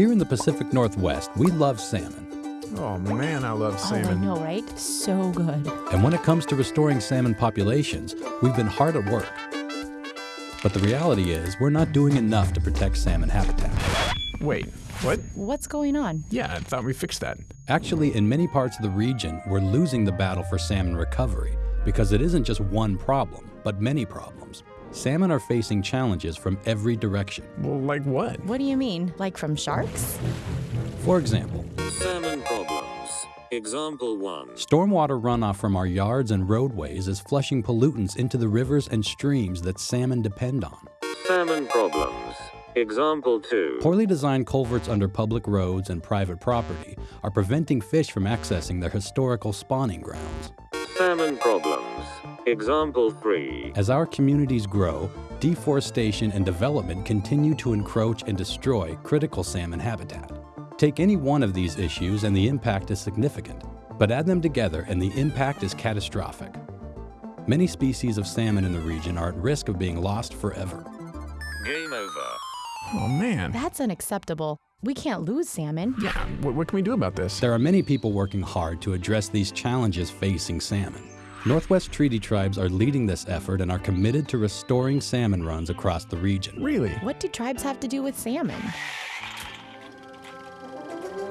Here in the Pacific Northwest, we love salmon. Oh man, I love salmon. Oh, I know, right? So good. And when it comes to restoring salmon populations, we've been hard at work. But the reality is, we're not doing enough to protect salmon habitat. Wait, what? What's going on? Yeah, I thought we fixed that. Actually, in many parts of the region, we're losing the battle for salmon recovery because it isn't just one problem, but many problems. Salmon are facing challenges from every direction. Well, like what? What do you mean? Like from sharks? For example, Salmon problems. Example 1. stormwater runoff from our yards and roadways is flushing pollutants into the rivers and streams that salmon depend on. Salmon problems. Example 2. Poorly designed culverts under public roads and private property are preventing fish from accessing their historical spawning grounds. Salmon problems. Example 3. As our communities grow, deforestation and development continue to encroach and destroy critical salmon habitat. Take any one of these issues and the impact is significant, but add them together and the impact is catastrophic. Many species of salmon in the region are at risk of being lost forever. Game over. Oh man. That's unacceptable. We can't lose salmon. Yeah, what, what can we do about this? There are many people working hard to address these challenges facing salmon. Northwest Treaty Tribes are leading this effort and are committed to restoring salmon runs across the region. Really? What do tribes have to do with salmon?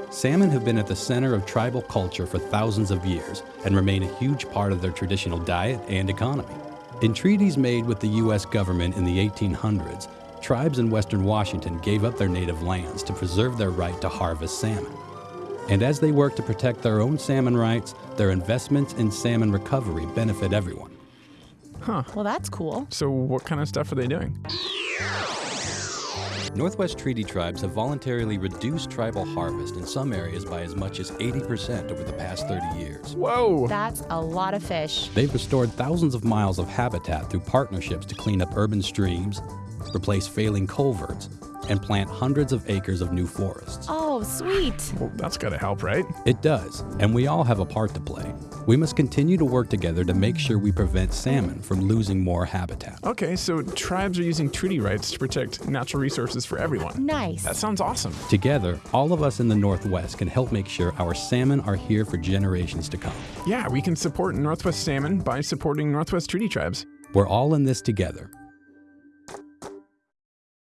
Salmon have been at the center of tribal culture for thousands of years and remain a huge part of their traditional diet and economy. In treaties made with the U.S. government in the 1800s, tribes in western Washington gave up their native lands to preserve their right to harvest salmon. And as they work to protect their own salmon rights, their investments in salmon recovery benefit everyone. Huh. Well, that's cool. So what kind of stuff are they doing? Northwest Treaty Tribes have voluntarily reduced tribal harvest in some areas by as much as 80% over the past 30 years. Whoa! That's a lot of fish. They've restored thousands of miles of habitat through partnerships to clean up urban streams, replace failing culverts, and plant hundreds of acres of new forests. Oh, sweet. Well, that's gotta help, right? It does, and we all have a part to play. We must continue to work together to make sure we prevent salmon from losing more habitat. Okay, so tribes are using treaty rights to protect natural resources for everyone. Nice. That sounds awesome. Together, all of us in the Northwest can help make sure our salmon are here for generations to come. Yeah, we can support Northwest salmon by supporting Northwest treaty tribes. We're all in this together,